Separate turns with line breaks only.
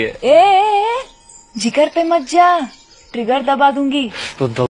ए, ए, ए जिगर पे मत जा। ट्रिगर दबा दूँगी।
तो